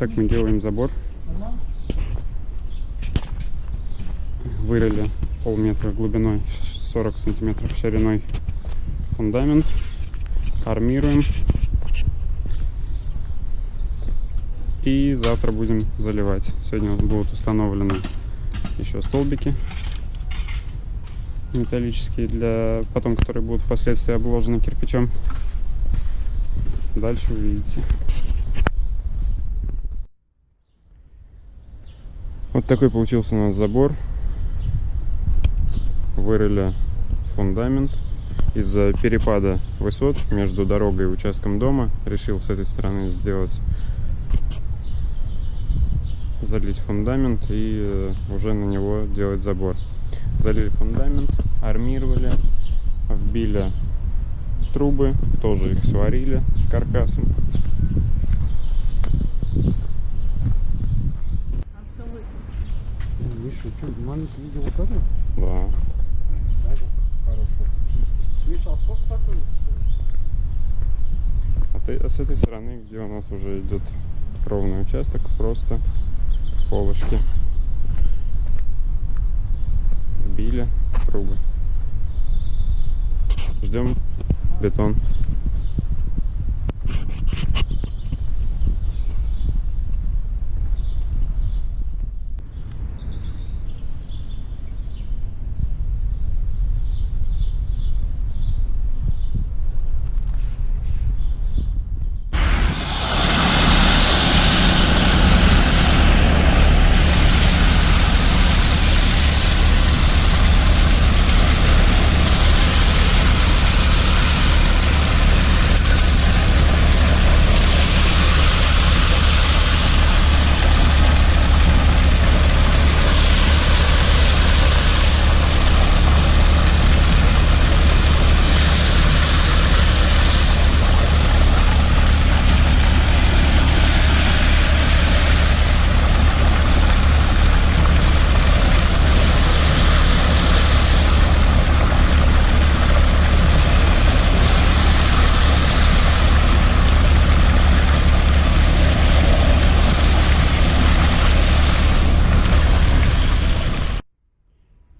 Так мы делаем забор. Вырыли полметра глубиной, 40 сантиметров шириной фундамент. Армируем. И завтра будем заливать. Сегодня будут установлены еще столбики металлические, для потом, которые будут впоследствии обложены кирпичом. Дальше увидите. Вот такой получился у нас забор. Вырыли фундамент. Из-за перепада высот между дорогой и участком дома решил с этой стороны сделать залить фундамент и э, уже на него делать забор залили фундамент, армировали, вбили трубы, тоже их сварили с каркасом. Миша, что, маленький видел вот это? Да. Миша, а сколько такой? А, ты, а с этой стороны, где у нас уже идет ровный участок, просто полочки. Вбили трубы. Ждем бетон.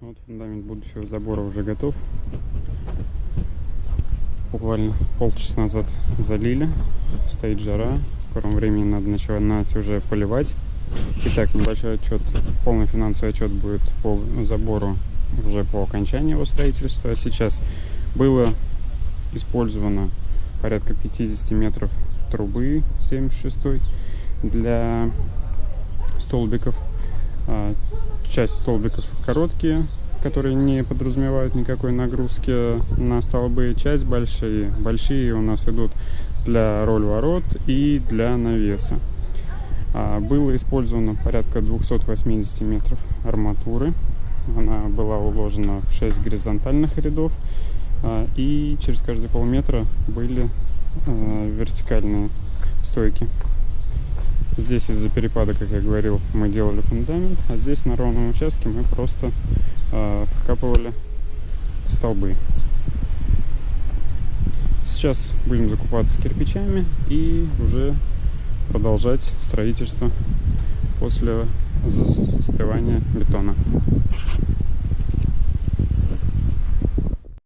Вот фундамент будущего забора уже готов. Буквально полчаса назад залили. Стоит жара. В скором времени надо начинать уже поливать. Итак, небольшой отчет, полный финансовый отчет будет по забору уже по окончании его строительства. Сейчас было использовано порядка 50 метров трубы 76 для столбиков. А, Часть столбиков короткие, которые не подразумевают никакой нагрузки на столбы. Часть большие. Большие у нас идут для роль ворот и для навеса. А, Было использовано порядка 280 метров арматуры. Она была уложена в 6 горизонтальных рядов. а, И через каждые полметра были а, вертикальные стойки. Здесь из-за перепада, как я говорил, мы делали фундамент, а здесь на ровном участке мы просто вкапывали столбы. Сейчас будем закупаться кирпичами и уже продолжать строительство после застывания бетона.